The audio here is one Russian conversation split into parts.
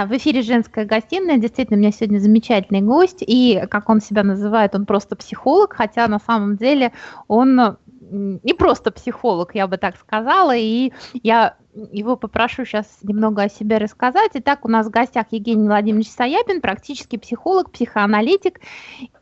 Да, в эфире «Женская гостиная». Действительно, у меня сегодня замечательный гость. И, как он себя называет, он просто психолог, хотя на самом деле он не просто психолог, я бы так сказала. И я его попрошу сейчас немного о себе рассказать. Итак, у нас в гостях Евгений Владимирович Саяпин, практический психолог, психоаналитик,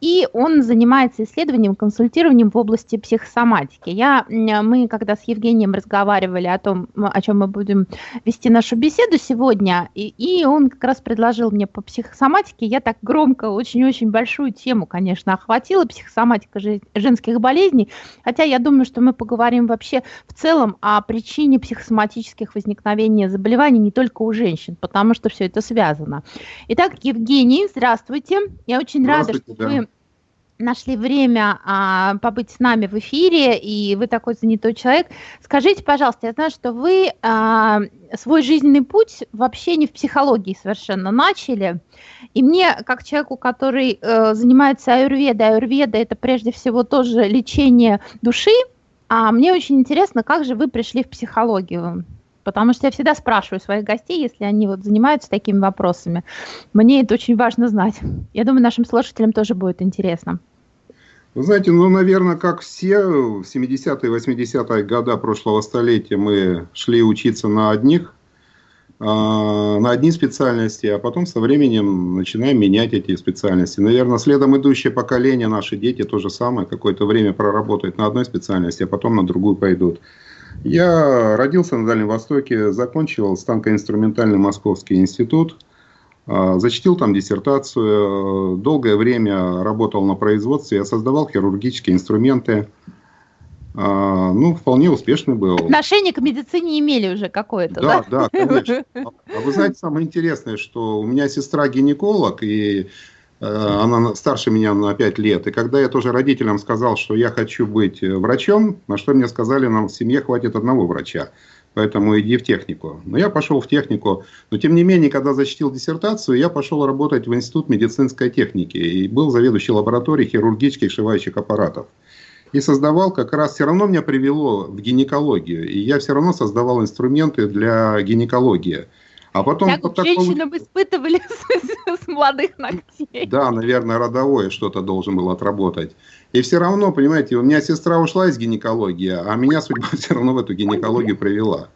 и он занимается исследованием, консультированием в области психосоматики. Я, мы, когда с Евгением разговаривали о том, о чем мы будем вести нашу беседу сегодня, и, и он как раз предложил мне по психосоматике, я так громко, очень-очень большую тему, конечно, охватила, психосоматика женских болезней, хотя я думаю, что мы поговорим вообще в целом о причине психосоматических хронических возникновения заболеваний не только у женщин, потому что все это связано. Итак, Евгений, здравствуйте. Я очень рада, что да. вы нашли время а, побыть с нами в эфире, и вы такой занятой человек. Скажите, пожалуйста, я знаю, что вы а, свой жизненный путь вообще не в психологии совершенно начали, и мне, как человеку, который э, занимается аюрведой, аюрведа это прежде всего тоже лечение души, а мне очень интересно, как же вы пришли в психологию? Потому что я всегда спрашиваю своих гостей, если они вот занимаются такими вопросами. Мне это очень важно знать. Я думаю, нашим слушателям тоже будет интересно. Вы знаете, ну, наверное, как все, в 70-е, 80-е годы прошлого столетия мы шли учиться на одних, э, на одни специальности, а потом со временем начинаем менять эти специальности. Наверное, следом идущее поколение, наши дети то же самое, какое-то время проработают на одной специальности, а потом на другую пойдут. Я родился на Дальнем Востоке, закончил станкоинструментальный Московский институт, а, зачтил там диссертацию, долгое время работал на производстве, я создавал хирургические инструменты, а, ну, вполне успешный был. Отношение к медицине имели уже какое-то, да? Да, да, конечно. А вы знаете, самое интересное, что у меня сестра гинеколог, и она старше меня на 5 лет. И когда я тоже родителям сказал, что я хочу быть э, врачом, на что мне сказали, нам в семье хватит одного врача. Поэтому иди в технику. Но я пошел в технику. Но тем не менее, когда защитил диссертацию, я пошел работать в Институт медицинской техники. И был заведующий лабораторией хирургических шивающих аппаратов. И создавал как раз, все равно меня привело в гинекологию. И я все равно создавал инструменты для гинекологии. А потом... Как такому... женщинам испытывали с, с молодых ногтей. Да, наверное, родовое что-то должен был отработать. И все равно, понимаете, у меня сестра ушла из гинекологии, а меня судьба все равно в эту гинекологию привела.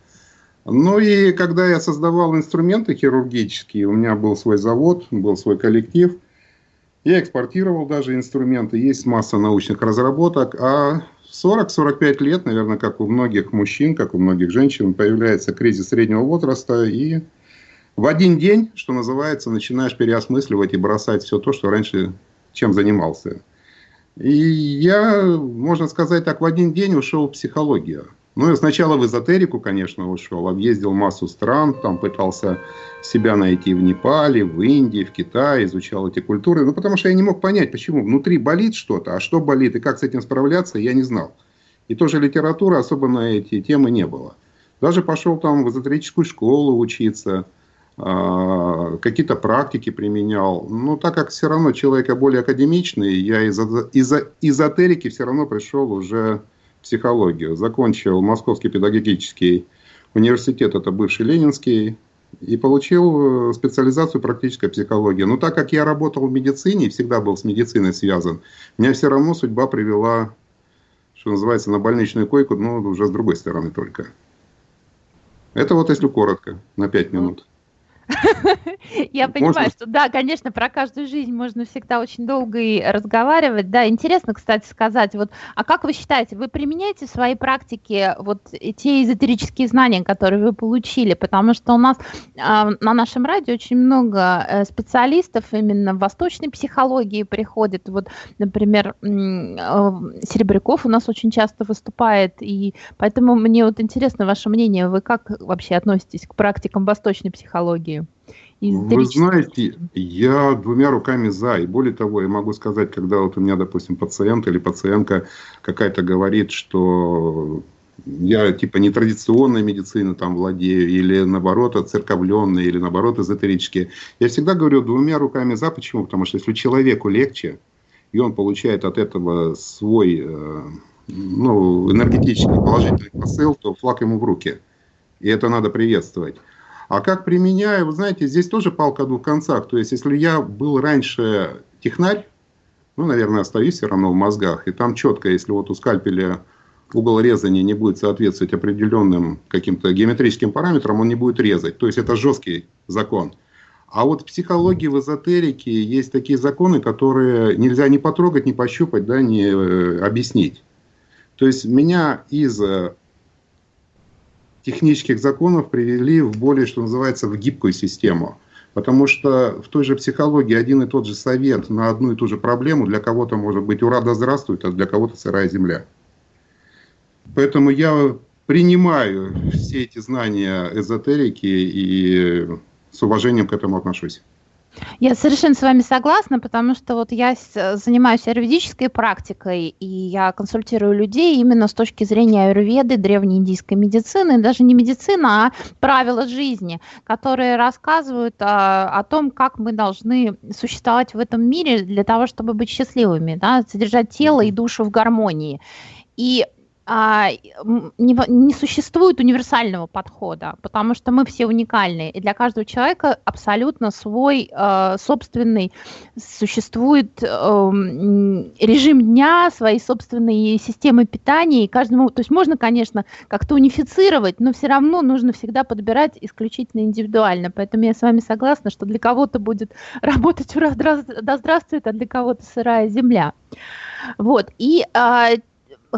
Ну и когда я создавал инструменты хирургические, у меня был свой завод, был свой коллектив, я экспортировал даже инструменты, есть масса научных разработок, а 40-45 лет, наверное, как у многих мужчин, как у многих женщин, появляется кризис среднего возраста, и в один день, что называется, начинаешь переосмысливать и бросать все то, что раньше чем занимался. И я, можно сказать так, в один день ушел в психологию. Ну, я сначала в эзотерику, конечно, ушел, объездил массу стран, там пытался себя найти в Непале, в Индии, в Китае, изучал эти культуры. Ну, потому что я не мог понять, почему внутри болит что-то, а что болит и как с этим справляться, я не знал. И тоже литературы особо на эти темы не было. Даже пошел там в эзотерическую школу учиться – какие-то практики применял. Но так как все равно человек более академичный, я из, из эзотерики все равно пришел уже в психологию. Закончил Московский педагогический университет, это бывший Ленинский, и получил э, специализацию практической психологии. Но так как я работал в медицине, всегда был с медициной связан, меня все равно судьба привела, что называется, на больничную койку, но уже с другой стороны только. Это вот если коротко, на пять минут. Я понимаю, что да, конечно, про каждую жизнь можно всегда очень долго и разговаривать. Да, интересно, кстати, сказать, вот, а как вы считаете, вы применяете в своей практике вот те эзотерические знания, которые вы получили? Потому что у нас а, на нашем радио очень много э, специалистов именно в восточной психологии приходит. Вот, например, э, Серебряков у нас очень часто выступает, и поэтому мне вот интересно ваше мнение, вы как вообще относитесь к практикам восточной психологии? Вы знаете, я двумя руками за. И более того, я могу сказать, когда вот у меня, допустим, пациент или пациентка какая-то говорит, что я типа нетрадиционной медицины там владею, или наоборот церковленной, или наоборот эзотерические. Я всегда говорю двумя руками за. Почему? Потому что если человеку легче, и он получает от этого свой э, ну, энергетический положительный посыл, то флаг ему в руки. И это надо приветствовать. А как применяю, вы знаете, здесь тоже палка о двух концах. То есть, если я был раньше технарь, ну, наверное, остаюсь все равно в мозгах, и там четко, если вот у скальпеля угол резания не будет соответствовать определенным каким-то геометрическим параметрам, он не будет резать. То есть, это жесткий закон. А вот в психологии, в эзотерике есть такие законы, которые нельзя ни потрогать, ни пощупать, да, ни э, объяснить. То есть меня из э, технических законов привели в более, что называется, в гибкую систему. Потому что в той же психологии один и тот же совет на одну и ту же проблему для кого-то может быть «Ура, да здравствует», а для кого-то «Сырая земля». Поэтому я принимаю все эти знания эзотерики и с уважением к этому отношусь. Я совершенно с вами согласна, потому что вот я занимаюсь аюрведической практикой, и я консультирую людей именно с точки зрения аюрведы, древней индийской медицины, даже не медицина, а правила жизни, которые рассказывают о, а, о том, как мы должны существовать в этом мире для того, чтобы быть счастливыми, да, содержать тело и душу в гармонии. И не, не существует универсального подхода, потому что мы все уникальны, и для каждого человека абсолютно свой э, собственный существует э, режим дня, свои собственные системы питания, и каждому, то есть можно, конечно, как-то унифицировать, но все равно нужно всегда подбирать исключительно индивидуально, поэтому я с вами согласна, что для кого-то будет работать ура, да здравствует, а для кого-то сырая земля. Вот, и а,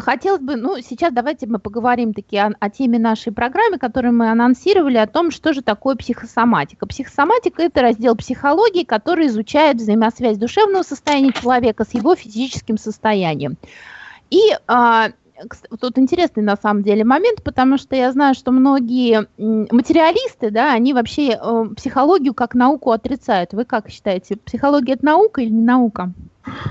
хотелось бы, ну, сейчас давайте мы поговорим таки о, о теме нашей программы, которую мы анонсировали, о том, что же такое психосоматика. Психосоматика – это раздел психологии, который изучает взаимосвязь душевного состояния человека с его физическим состоянием. И а, тут интересный на самом деле момент, потому что я знаю, что многие материалисты, да, они вообще э, психологию как науку отрицают. Вы как считаете, психология это наука или не наука?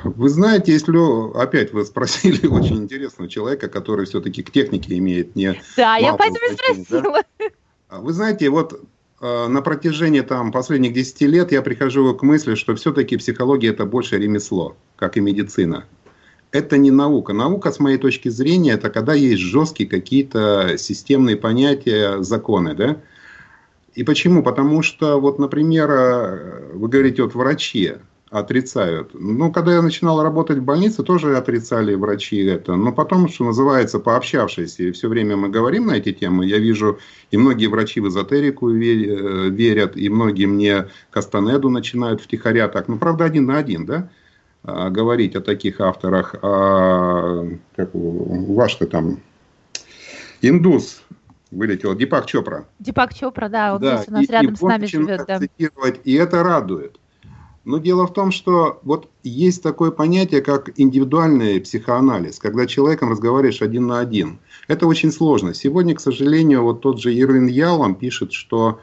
Вы знаете, если опять вы спросили очень интересного человека, который все-таки к технике имеет не. Да, я поэтому и спросила. Да? Вы знаете, вот э, на протяжении там последних 10 лет я прихожу к мысли, что все-таки психология это больше ремесло, как и медицина. Это не наука. Наука, с моей точки зрения, это когда есть жесткие какие-то системные понятия, законы, да? И почему? Потому что, вот, например, э, вы говорите, вот врачи, отрицают. Ну, когда я начинал работать в больнице, тоже отрицали врачи это. Но потом, что называется, пообщавшись, и все время мы говорим на эти темы, я вижу, и многие врачи в эзотерику э, верят, и многие мне Кастанеду начинают втихаря так. Ну, правда, один на один, да? А, говорить о таких авторах. А, как ваш-то там индус вылетел, Дипак Чопра. Дипак Чопра, да, он да, у нас и, рядом и с нами живет. Да. И это радует. Но дело в том, что вот есть такое понятие, как индивидуальный психоанализ, когда человеком разговариваешь один на один. Это очень сложно. Сегодня, к сожалению, вот тот же Ирвин Ялом пишет, что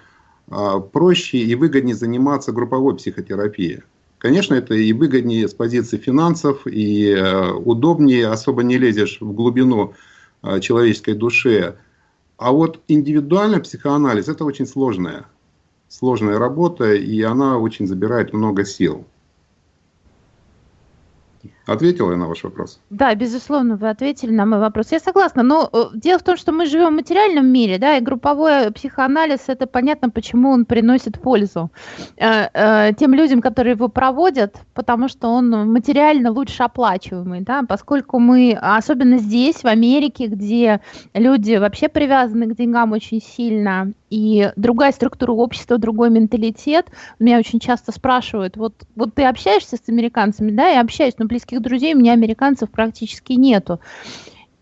а, проще и выгоднее заниматься групповой психотерапией. Конечно, это и выгоднее с позиции финансов, и э, удобнее, особо не лезешь в глубину э, человеческой души. А вот индивидуальный психоанализ – это очень сложное сложная работа, и она очень забирает много сил. Ответила я на ваш вопрос? Да, безусловно, вы ответили на мой вопрос. Я согласна, но э, дело в том, что мы живем в материальном мире, да, и групповой психоанализ, это понятно, почему он приносит пользу э, э, тем людям, которые его проводят, потому что он материально лучше оплачиваемый, да, поскольку мы, особенно здесь, в Америке, где люди вообще привязаны к деньгам очень сильно, и другая структура общества, другой менталитет. Меня очень часто спрашивают, вот, вот ты общаешься с американцами, да, я общаюсь, но близких друзей у меня американцев практически нету.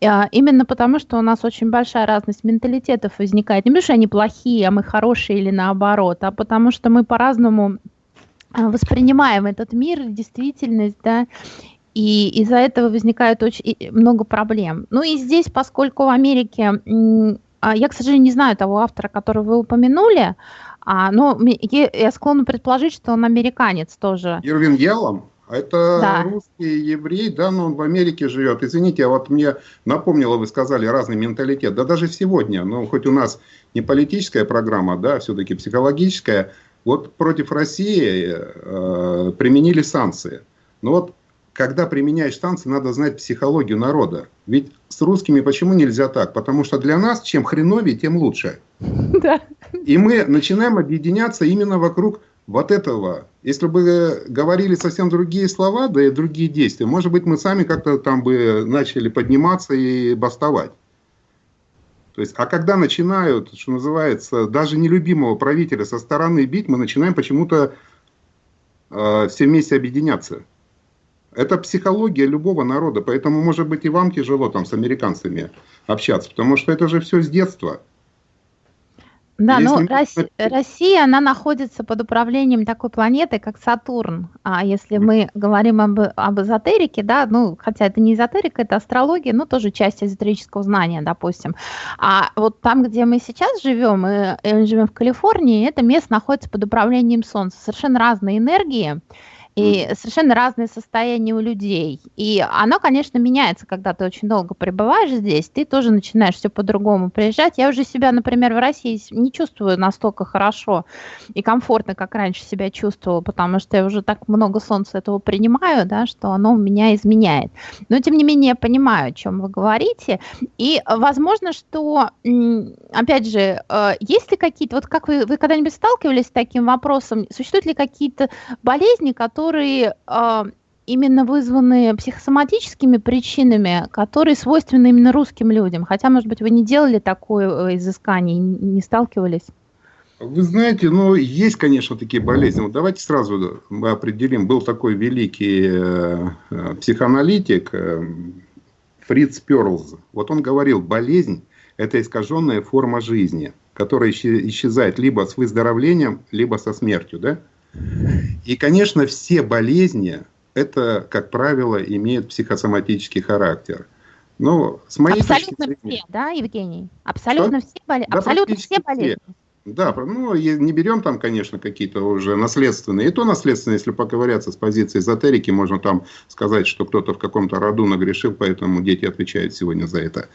А, именно потому, что у нас очень большая разность менталитетов возникает. Не потому, что они плохие, а мы хорошие или наоборот, а потому что мы по-разному а, воспринимаем этот мир, действительность, да, и из-за этого возникает очень много проблем. Ну и здесь, поскольку в Америке я, к сожалению, не знаю того автора, которого вы упомянули, а, но я склонна предположить, что он американец тоже. Ирвин Ялом? А это да. русский еврей, да, но он в Америке живет. Извините, а вот мне напомнило, вы сказали, разный менталитет. Да даже сегодня, ну, хоть у нас не политическая программа, да, все-таки психологическая, вот против России э, применили санкции. Ну вот когда применяешь танцы, надо знать психологию народа. Ведь с русскими почему нельзя так? Потому что для нас чем хреновее, тем лучше. Да. И мы начинаем объединяться именно вокруг вот этого. Если бы говорили совсем другие слова, да и другие действия, может быть, мы сами как-то там бы начали подниматься и бастовать. То есть, а когда начинают, что называется, даже нелюбимого правителя со стороны бить, мы начинаем почему-то э, все вместе объединяться. Это психология любого народа, поэтому, может быть, и вам тяжело там с американцами общаться, потому что это же все с детства. Да, но Россия, Россия, она находится под управлением такой планеты, как Сатурн. А если мы говорим об, об эзотерике, да, ну, хотя это не эзотерика, это астрология, но тоже часть эзотерического знания, допустим. А вот там, где мы сейчас живем, мы, мы живем в Калифорнии, это место находится под управлением Солнца. Совершенно разные энергии и совершенно разные состояния у людей. И оно, конечно, меняется, когда ты очень долго пребываешь здесь, ты тоже начинаешь все по-другому приезжать. Я уже себя, например, в России не чувствую настолько хорошо и комфортно, как раньше себя чувствовала, потому что я уже так много солнца этого принимаю, да, что оно меня изменяет. Но, тем не менее, я понимаю, о чем вы говорите. И возможно, что, опять же, э, есть ли какие-то, вот как вы, вы когда-нибудь сталкивались с таким вопросом, существуют ли какие-то болезни, которые которые э, именно вызваны психосоматическими причинами, которые свойственны именно русским людям. Хотя, может быть, вы не делали такое э, изыскание, не сталкивались? Вы знаете, ну, есть, конечно, такие болезни. Вот давайте сразу мы определим. Был такой великий э, э психоаналитик Фриц Перлз. Вот он говорил, болезнь – это искаженная форма жизни, которая исчезает либо с выздоровлением, либо со смертью. Да? И, конечно, все болезни, это, как правило, имеют психосоматический характер. Но с моей Абсолютно зрения, все, да, Евгений? Абсолютно что? все, боле... да, Абсолютно все болезни. Все. Да, ну, не берем там, конечно, какие-то уже наследственные. И то наследственные, если поковыряться с позиции эзотерики, можно там сказать, что кто-то в каком-то роду нагрешил, поэтому дети отвечают сегодня за это.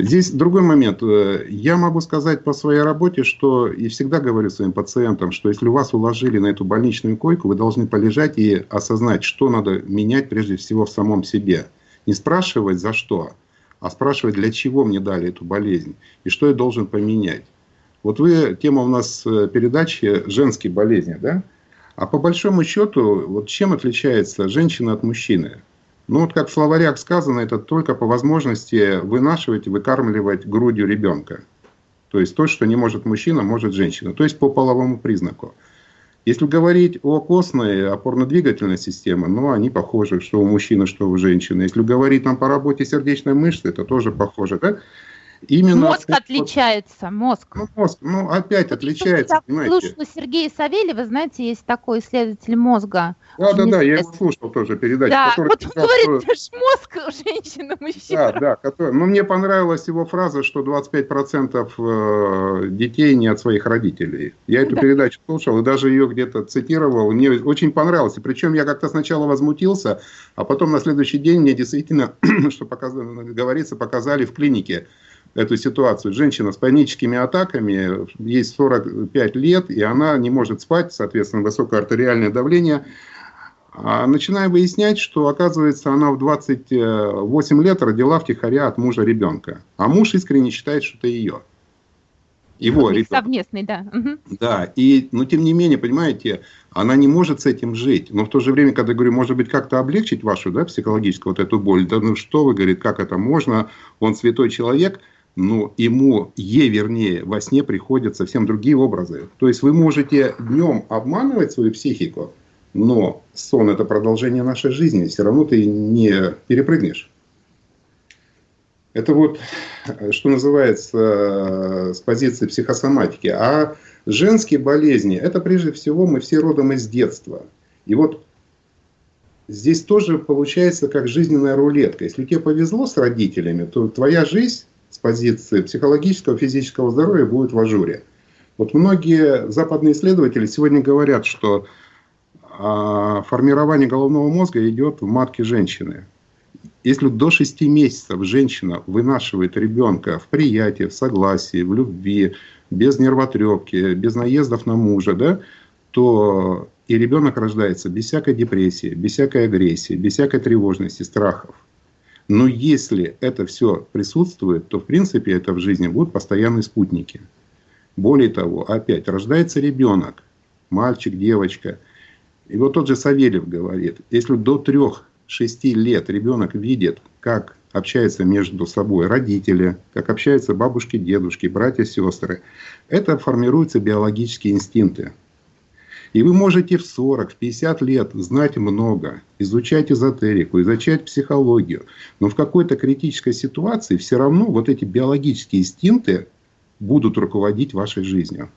Здесь другой момент. Э, я могу сказать по своей работе, что и всегда говорю своим пациентам, что если вас уложили на эту больничную койку, вы должны полежать и осознать, что надо менять прежде всего в самом себе. Не спрашивать за что, а спрашивать, для чего мне дали эту болезнь и что я должен поменять. Вот вы, тема у нас э, передачи «Женские болезни», да? А по большому счету, вот чем отличается женщина от мужчины? Ну вот как в словарях сказано, это только по возможности вынашивать выкармливать грудью ребенка. То есть то, что не может мужчина, может женщина. То есть по половому признаку. Если говорить о костной опорно-двигательной системе, ну, они похожи, что у мужчины, что у женщины. Если говорить там по работе сердечной мышцы, это тоже похоже. Да? Именно мозг от, отличается, мозг. Ну, мозг, ну опять вот отличается, я понимаете. слушала Сергея Савельева, знаете, есть такой исследователь мозга. Да, да, да, я его слушал тоже передачу. Да, вот он говорит, что... это мозг у женщины, мужчина. Да, да, который... ну мне понравилась его фраза, что 25% э, детей не от своих родителей. Я эту да. передачу слушал и даже ее где-то цитировал, мне очень понравилось. И причем я как-то сначала возмутился, а потом на следующий день мне действительно, что показ... говорится, показали в клинике эту ситуацию. Женщина с паническими атаками, ей 45 лет, и она не может спать, соответственно, высокое артериальное давление. А начинаем выяснять, что, оказывается, она в 28 лет родила втихаря от мужа ребенка. А муж искренне считает, что это ее. Его ребенок. Совместный, да. Да, и, но тем не менее, понимаете, она не может с этим жить. Но в то же время, когда я говорю, может быть, как-то облегчить вашу да, психологическую вот эту боль, да ну что вы, говорит, как это можно, он святой человек – но ему, ей вернее, во сне приходят совсем другие образы. То есть вы можете днем обманывать свою психику, но сон это продолжение нашей жизни, все равно ты не перепрыгнешь. Это вот, что называется, с позиции психосоматики. А женские болезни, это прежде всего мы все родом из детства. И вот здесь тоже получается как жизненная рулетка. Если тебе повезло с родителями, то твоя жизнь с позиции психологического, физического здоровья будет в ажуре. Вот многие западные исследователи сегодня говорят, что а, формирование головного мозга идет в матке женщины. Если до 6 месяцев женщина вынашивает ребенка в приятии, в согласии, в любви, без нервотрепки, без наездов на мужа, да, то И ребенок рождается без всякой депрессии, без всякой агрессии, без всякой тревожности, страхов. Но если это все присутствует, то в принципе это в жизни будут постоянные спутники. Более того, опять рождается ребенок, мальчик, девочка. И вот тот же Савельев говорит, если до трех-шести лет ребенок видит, как общаются между собой родители, как общаются бабушки, дедушки, братья, сестры, это формируются биологические инстинкты. И вы можете в 40, в 50 лет знать много, изучать эзотерику, изучать психологию, но в какой-то критической ситуации все равно вот эти биологические инстинкты будут руководить вашей жизнью.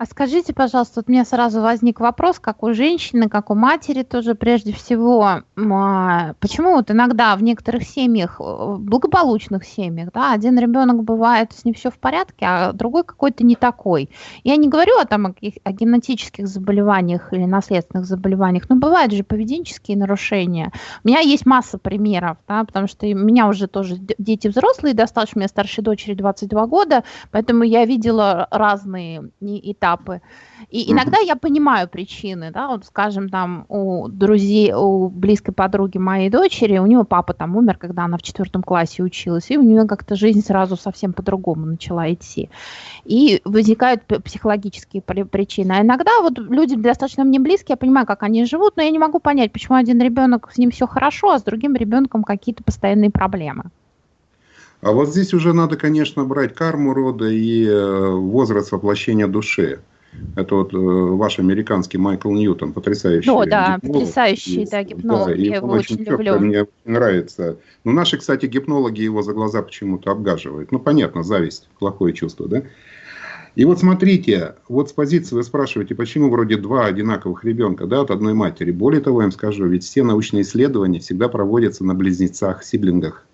А скажите, пожалуйста, вот у меня сразу возник вопрос, как у женщины, как у матери тоже прежде всего, а, почему вот иногда в некоторых семьях, э, благополучных семьях, да, один ребенок бывает, с ним все в порядке, а другой какой-то не такой. Я не говорю о, там, о, о генетических заболеваниях или наследственных заболеваниях, но бывают же поведенческие нарушения. У меня есть масса примеров, да, потому что у меня уже тоже дети взрослые, достаточно, у меня старшей дочери 22 года, поэтому я видела разные этапы этапы. И иногда я понимаю причины, да, вот скажем, там у друзей, у близкой подруги моей дочери, у нее папа там умер, когда она в четвертом классе училась, и у нее как-то жизнь сразу совсем по-другому начала идти. И возникают психологические причины. А иногда вот люди достаточно мне близкие, я понимаю, как они живут, но я не могу понять, почему один ребенок с ним все хорошо, а с другим ребенком какие-то постоянные проблемы. А вот здесь уже надо, конечно, брать карму рода и э, возраст воплощения души. Это вот э, ваш американский Майкл Ньютон, потрясающий. О, да, гипнолог. потрясающий, да, гипнолог. Да, Я его очень, очень люблю. Мне нравится. Но наши, кстати, гипнологи его за глаза почему-то обгаживают. Ну, понятно, зависть, плохое чувство, да? И вот смотрите, вот с позиции вы спрашиваете, почему вроде два одинаковых ребенка да, от одной матери. Более того, я вам скажу, ведь все научные исследования всегда проводятся на близнецах, сиблингах.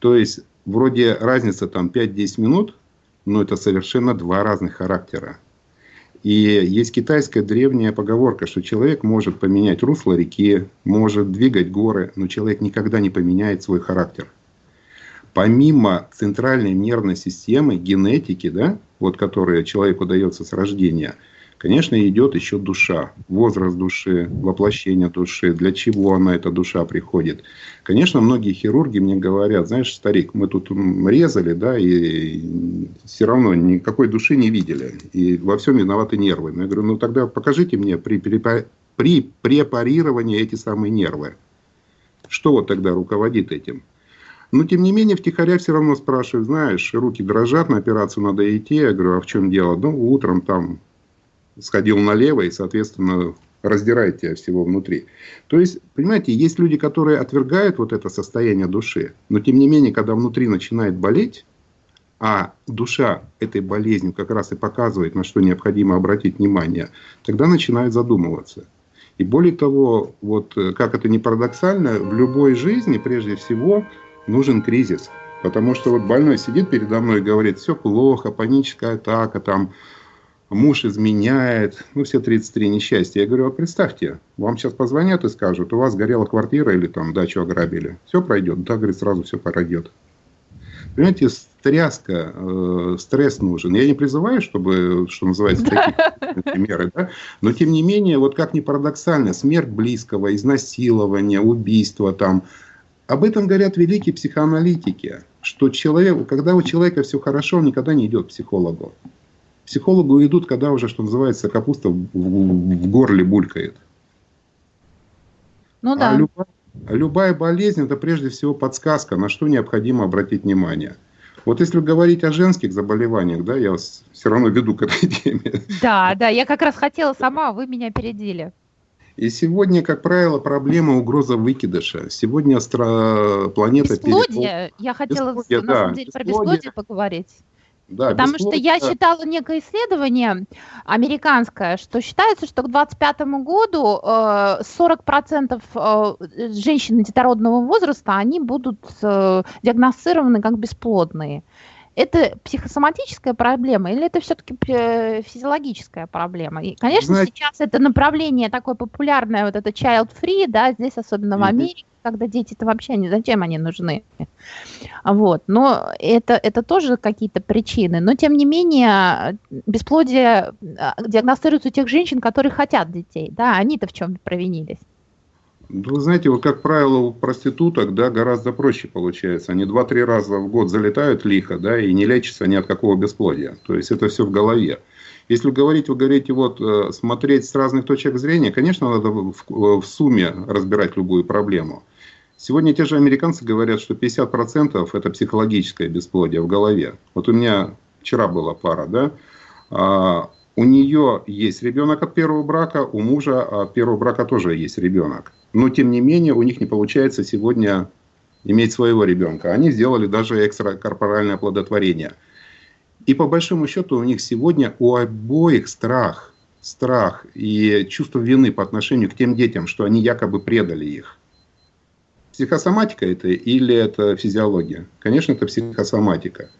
То есть вроде разница там 5-10 минут, но это совершенно два разных характера. И есть китайская древняя поговорка, что человек может поменять русло реки, может двигать горы, но человек никогда не поменяет свой характер. Помимо центральной нервной системы, генетики, да, вот которая человеку дается с рождения – Конечно, идет еще душа, возраст души, воплощение души, для чего она, эта душа, приходит. Конечно, многие хирурги мне говорят, знаешь, старик, мы тут резали, да, и все равно никакой души не видели. И во всем виноваты нервы. Но я говорю, ну тогда покажите мне при, при, препарировании эти самые нервы. Что вот тогда руководит этим? Но, тем не менее, втихаря все равно спрашивают, знаешь, руки дрожат, на операцию надо идти. Я говорю, а в чем дело? Ну, утром там сходил налево и, соответственно, раздирает тебя всего внутри. То есть, понимаете, есть люди, которые отвергают вот это состояние души, но тем не менее, когда внутри начинает болеть, а душа этой болезнью как раз и показывает, на что необходимо обратить внимание, тогда начинают задумываться. И более того, вот как это не парадоксально, в любой жизни прежде всего нужен кризис. Потому что вот больной сидит передо мной и говорит, все плохо, паническая атака, там, муж изменяет, ну, все 33 несчастья. Я говорю, а представьте, вам сейчас позвонят и скажут, у вас горела квартира или там дачу ограбили. Все пройдет. Да, говорит, сразу все пройдет. Понимаете, тряска, э, стресс нужен. Я не призываю, чтобы, что называется, такие меры, да? но тем не менее, вот как ни парадоксально, смерть близкого, изнасилование, убийство там, об этом говорят великие психоаналитики, что человек, когда у человека все хорошо, он никогда не идет к психологу психологу идут, когда уже, что называется, капуста в, в, горле булькает. Ну а да. А любая, любая болезнь это прежде всего подсказка, на что необходимо обратить внимание. Вот если говорить о женских заболеваниях, да, я вас все равно веду к этой теме. Да, да, я как раз хотела сама, вы меня опередили. И сегодня, как правило, проблема угроза выкидыша. Сегодня астро... планета... Бесплодие. Перепол... Я хотела бесплодие, на да, самом деле бесплодие. про бесплодие поговорить. Да, Потому что я читала некое исследование американское, что считается, что к 2025 году э, 40% э, женщин детородного возраста, они будут э, диагностированы как бесплодные. Это психосоматическая проблема или это все-таки э, физиологическая проблема? И, конечно, Знаете... сейчас это направление такое популярное, вот это child-free, да, здесь особенно mm-hmm. в Америке, когда дети-то вообще не зачем они нужны. Вот. Но это, это тоже какие-то причины. Но, тем не менее, бесплодие а, диагностируется у тех женщин, которые хотят детей. Да, они-то в чем провинились. Вы знаете, вот как правило, у проституток да, гораздо проще получается. Они два-три раза в год залетают лихо, да, и не лечатся ни от какого бесплодия. То есть это все в голове. Если говорить, вы говорите, вот э, смотреть с разных точек зрения, конечно, надо в, в сумме разбирать любую проблему. Сегодня те же американцы говорят, что 50% это психологическое бесплодие в голове. Вот у меня вчера была пара, да, а, у нее есть ребенок от первого брака, у мужа от первого брака тоже есть ребенок но тем не менее у них не получается сегодня иметь своего ребенка. Они сделали даже экстракорпоральное оплодотворение. И по большому счету у них сегодня у обоих страх, страх и чувство вины по отношению к тем детям, что они якобы предали их. Психосоматика это или это физиология? Конечно, это психосоматика.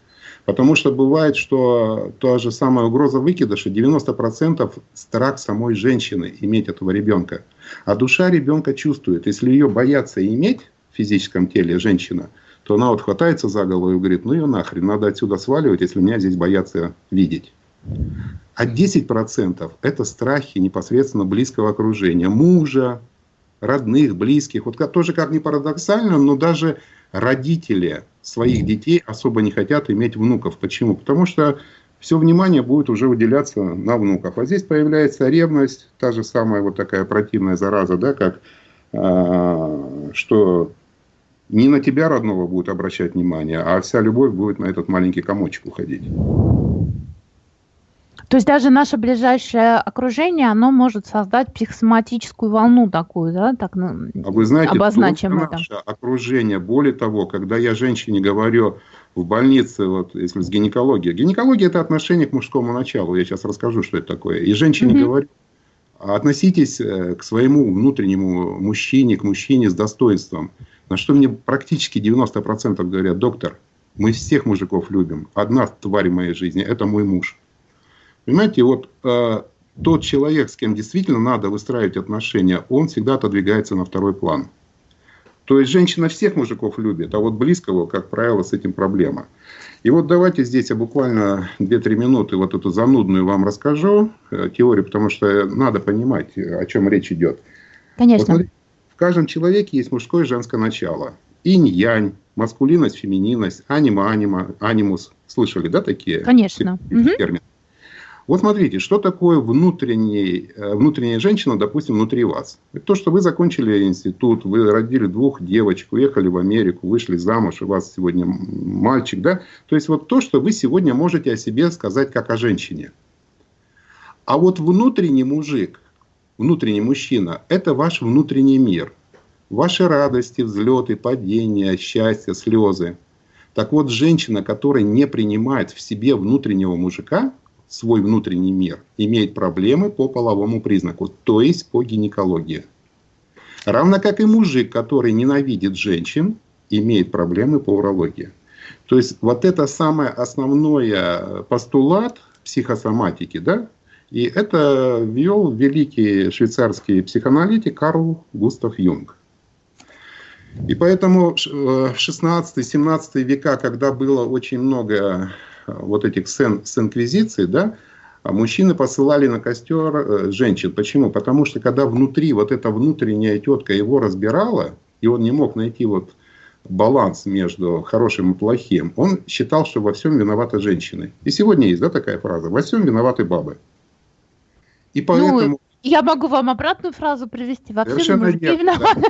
Потому что бывает, что та же самая угроза выкидыша, 90% страх самой женщины иметь этого ребенка. А душа ребенка чувствует, если ее боятся иметь в физическом теле женщина, то она вот хватается за голову и говорит, ну ее нахрен, надо отсюда сваливать, если меня здесь боятся видеть. А 10% это страхи непосредственно близкого окружения, мужа, родных, близких. Вот тоже как ни парадоксально, но даже родители своих детей особо не хотят иметь внуков. Почему? Потому что все внимание будет уже выделяться на внуков. А здесь появляется ревность, та же самая вот такая противная зараза, да, как э, что не на тебя родного будет обращать внимание, а вся любовь будет на этот маленький комочек уходить. То есть даже наше ближайшее окружение, оно может создать психосоматическую волну такую, да, так ну, а вы знаете, обозначим это. Наше окружение, более того, когда я женщине говорю в больнице, вот если с гинекологией, гинекология это отношение к мужскому началу, я сейчас расскажу, что это такое, и женщине mm-hmm. говорю, относитесь э, к своему внутреннему мужчине, к мужчине с достоинством. На что мне практически 90% говорят, доктор, мы всех мужиков любим. Одна тварь в моей жизни – это мой муж. Понимаете, вот э, тот человек, с кем действительно надо выстраивать отношения, он всегда отодвигается на второй план. То есть женщина всех мужиков любит, а вот близкого, как правило, с этим проблема. И вот давайте здесь я буквально 2-3 минуты вот эту занудную вам расскажу э, теорию, потому что надо понимать, о чем речь идет. Конечно. Вот смотрите, в каждом человеке есть мужское и женское начало. Инь-янь, маскулинность, фемининность, анима-анима, анимус. Слышали, да, такие Конечно. термины? Вот смотрите, что такое внутренний, э, внутренняя женщина, допустим, внутри вас. Это то, что вы закончили институт, вы родили двух девочек, уехали в Америку, вышли замуж, у вас сегодня мальчик, да? То есть вот то, что вы сегодня можете о себе сказать как о женщине. А вот внутренний мужик, внутренний мужчина, это ваш внутренний мир. Ваши радости, взлеты, падения, счастье, слезы. Так вот, женщина, которая не принимает в себе внутреннего мужика, свой внутренний мир, имеет проблемы по половому признаку, то есть по гинекологии. Равно как и мужик, который ненавидит женщин, имеет проблемы по урологии. То есть вот это самое основное постулат психосоматики, да, и это ввел великий швейцарский психоаналитик Карл Густав Юнг. И поэтому в 16-17 века, когда было очень много вот этих сцен с инквизицией, да, а мужчины посылали на костер э, женщин. Почему? Потому что когда внутри вот эта внутренняя тетка его разбирала, и он не мог найти вот баланс между хорошим и плохим, он считал, что во всем виноваты женщины. И сегодня есть да, такая фраза «во всем виноваты бабы». И ну, поэтому... Ну, я могу вам обратную фразу привести. Во всем мужики виноваты.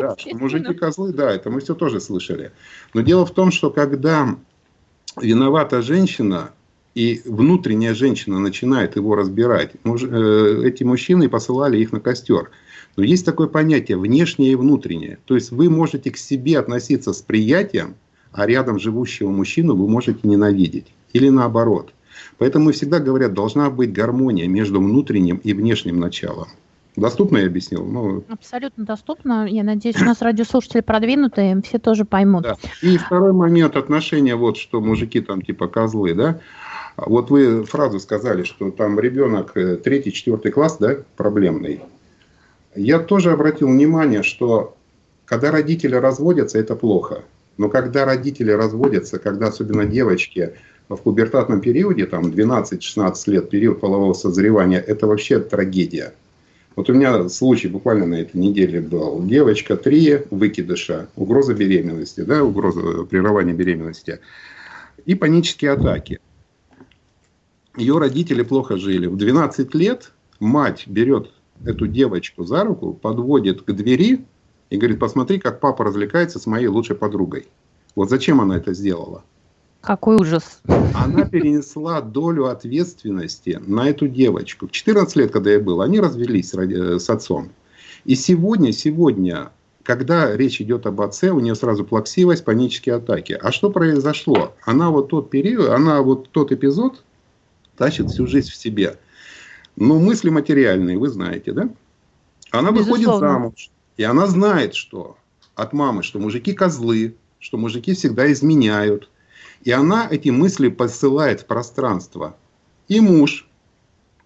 Да, да мужики козлы, да, это мы все тоже слышали. Но дело в том, что когда виновата женщина, и внутренняя женщина начинает его разбирать. Э, эти мужчины посылали их на костер. Но есть такое понятие внешнее и внутреннее. То есть вы можете к себе относиться с приятием, а рядом живущего мужчину вы можете ненавидеть. Или наоборот. Поэтому всегда говорят, должна быть гармония между внутренним и внешним началом. Доступно я объяснил? Ну, Абсолютно доступно. Я надеюсь, у нас радиослушатели продвинутые, все тоже поймут. Да. И второй момент отношения, вот что мужики там типа козлы, да? Вот вы фразу сказали, что там ребенок э, третий, четвертый класс, да, проблемный. Я тоже обратил внимание, что когда родители разводятся, это плохо. Но когда родители разводятся, когда особенно девочки в пубертатном периоде, там 12-16 лет, период полового созревания, это вообще трагедия. Вот у меня случай буквально на этой неделе был. Девочка, три выкидыша, угроза беременности, да, угроза прерывания беременности и панические атаки. Ее родители плохо жили. В 12 лет мать берет эту девочку за руку, подводит к двери и говорит, посмотри, как папа развлекается с моей лучшей подругой. Вот зачем она это сделала? Какой ужас. Она перенесла долю ответственности на эту девочку. В 14 лет, когда я был, они развелись с отцом. И сегодня, сегодня, когда речь идет об отце, у нее сразу плаксивость, панические атаки. А что произошло? Она вот тот период, она вот тот эпизод тащит всю жизнь в себе. Но мысли материальные, вы знаете, да? Она Безусловно. выходит замуж. И она знает, что от мамы, что мужики козлы, что мужики всегда изменяют, и она эти мысли посылает в пространство. И муж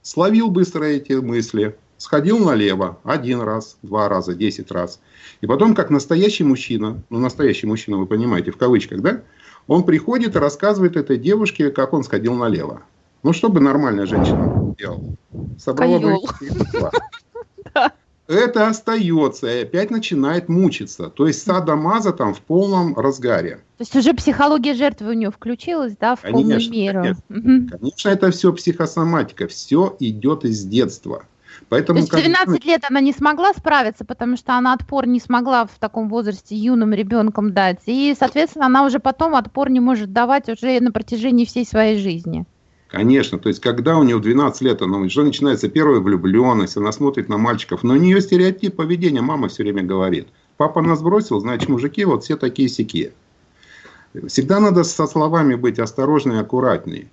словил быстро эти мысли, сходил налево один раз, два раза, десять раз. И потом, как настоящий мужчина, ну настоящий мужчина, вы понимаете, в кавычках, да, он приходит и рассказывает этой девушке, как он сходил налево. Ну, что бы нормальная женщина делала? Собрала бы это остается и опять начинает мучиться. То есть садомаза там в полном разгаре. То есть уже психология жертвы у нее включилась, да, в конечно, полную меру. Конечно. конечно, это все психосоматика, все идет из детства. Поэтому, То есть в 12 лет она не смогла справиться, потому что она отпор не смогла в таком возрасте юным ребенком дать. И, соответственно, она уже потом отпор не может давать уже на протяжении всей своей жизни. Конечно, то есть, когда у нее 12 лет, она уже начинается первая влюбленность, она смотрит на мальчиков, но у нее стереотип поведения, мама все время говорит. Папа нас бросил, значит, мужики вот все такие сякие. Всегда надо со словами быть осторожнее и аккуратнее.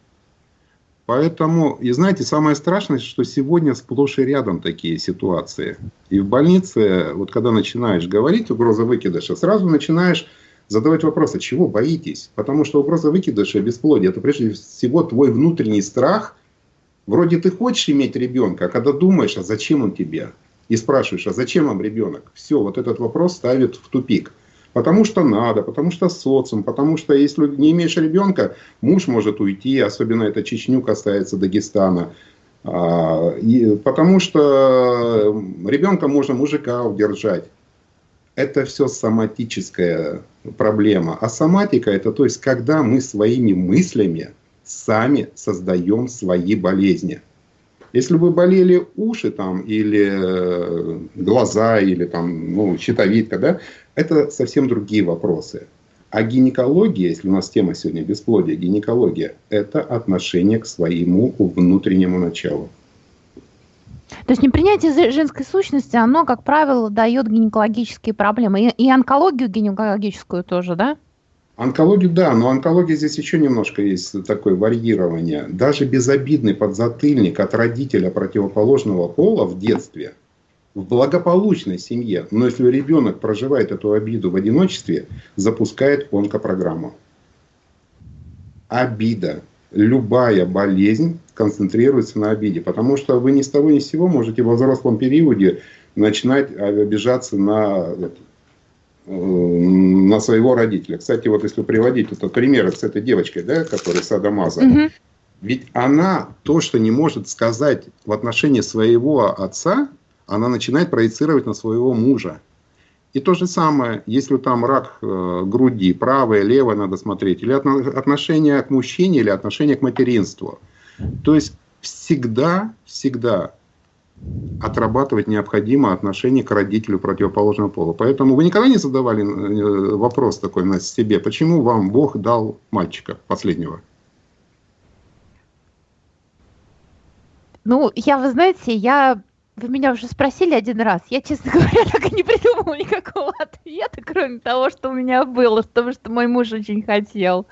Поэтому, и знаете, самое страшное, что сегодня сплошь и рядом такие ситуации. И в больнице, вот когда начинаешь говорить угроза выкидыша, сразу начинаешь задавать вопрос, а чего боитесь? Потому что угроза выкидыша, бесплодия, это прежде всего твой внутренний страх. Вроде ты хочешь иметь ребенка, а когда думаешь, а зачем он тебе? И спрашиваешь, а зачем вам ребенок? Все, вот этот вопрос ставит в тупик. Потому что надо, потому что социум, потому что если не имеешь ребенка, муж может уйти, особенно это Чечню касается Дагестана. А, и потому что ребенка можно мужика удержать это все соматическая проблема. А соматика это то есть, когда мы своими мыслями сами создаем свои болезни. Если вы болели уши там, или э, глаза, или там, ну, щитовидка, да, это совсем другие вопросы. А гинекология, если у нас тема сегодня бесплодие, гинекология, это отношение к своему внутреннему началу. То есть непринятие женской сущности, оно, как правило, дает гинекологические проблемы. И, и онкологию гинекологическую тоже, да? Онкологию, да, но онкология здесь еще немножко есть такое варьирование. Даже безобидный подзатыльник от родителя противоположного пола в детстве, в благополучной семье, но если ребенок проживает эту обиду в одиночестве, запускает онкопрограмму. Обида любая болезнь концентрируется на обиде. Потому что вы ни с того ни с сего можете во взрослом периоде начинать обижаться на, э, на своего родителя. Кстати, вот если приводить этот пример с этой девочкой, да, которая Садамаза, угу. ведь она то, что не может сказать в отношении своего отца, она начинает проецировать на своего мужа. И то же самое, если там рак э, груди, правое, левое надо смотреть, или отношение к мужчине, или отношение к материнству. То есть всегда, всегда отрабатывать необходимо отношение к родителю противоположного пола. Поэтому вы никогда не задавали э, вопрос такой на себе, почему вам Бог дал мальчика последнего? Ну, я, вы знаете, я вы меня уже спросили один раз. Я, честно говоря, так и не придумала никакого ответа. кроме того, что у меня было, потому что мой муж очень хотел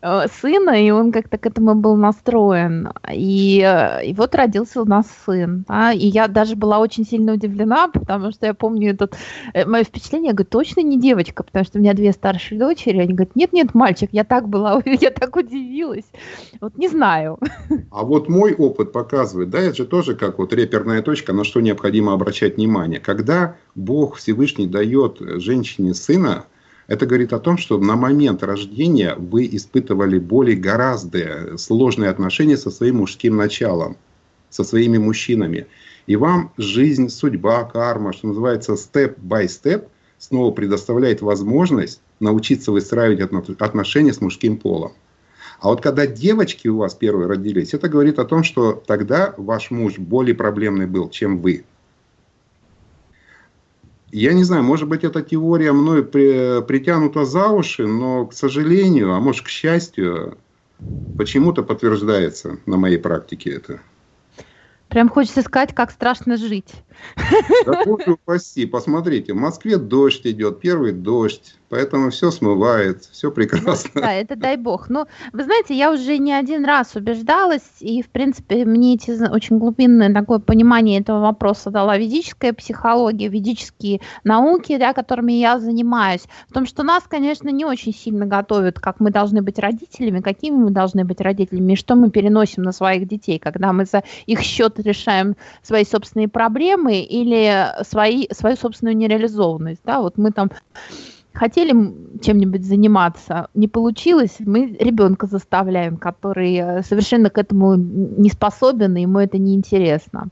э, сына, и он как-то к этому был настроен. И, э, и вот родился у нас сын. Да? И я даже была очень сильно удивлена, потому что я помню этот, э, мое впечатление, я говорю, точно не девочка, потому что у меня две старшие дочери, они говорят, нет-нет, мальчик, я так была, я так удивилась. Вот не знаю. А вот мой опыт показывает, да, это же тоже как вот реперная точка, на что необходимо обращать внимание. Когда Бог Всевышний дает женщине сына, это говорит о том, что на момент рождения вы испытывали более гораздо сложные отношения со своим мужским началом, со своими мужчинами. И вам жизнь, судьба, карма, что называется, степ-бай-степ, снова предоставляет возможность научиться выстраивать отношения с мужским полом. А вот когда девочки у вас первые родились, это говорит о том, что тогда ваш муж более проблемный был, чем вы. Я не знаю, может быть, эта теория мной при, притянута за уши, но, к сожалению, а может, к счастью, почему-то подтверждается на моей практике это. Прям хочется сказать, как страшно жить. Да упаси, посмотрите, в Москве дождь идет, первый дождь, поэтому все смывает, все прекрасно. Да, это дай бог. Но вы знаете, я уже не один раз убеждалась, и, в принципе, мне эти очень глубинное такое понимание этого вопроса дала ведическая психология, ведические науки, да, которыми я занимаюсь, в том, что нас, конечно, не очень сильно готовят, как мы должны быть родителями, какими мы должны быть родителями, и что мы переносим на своих детей, когда мы за их счет решаем свои собственные проблемы, или свои, свою собственную нереализованность. Да? Вот мы там хотели чем-нибудь заниматься, не получилось, мы ребенка заставляем, который э, совершенно к этому не способен, и ему это неинтересно.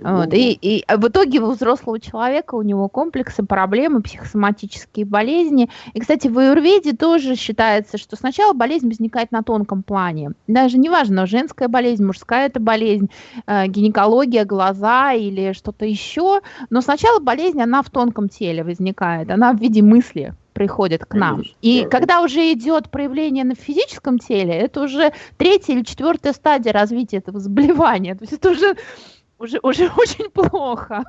Вот. И, и в итоге у взрослого человека у него комплексы, проблемы, психосоматические болезни. И, кстати, в аюрведе тоже считается, что сначала болезнь возникает на тонком плане. Даже неважно, женская болезнь, мужская это болезнь, э, гинекология, глаза или что-то еще. Но сначала болезнь, она в тонком теле возникает, она в виде мысли приходит к нам. И когда уже идет проявление на физическом теле, это уже третья или четвертая стадия развития этого заболевания. То есть это уже уже, уже очень плохо.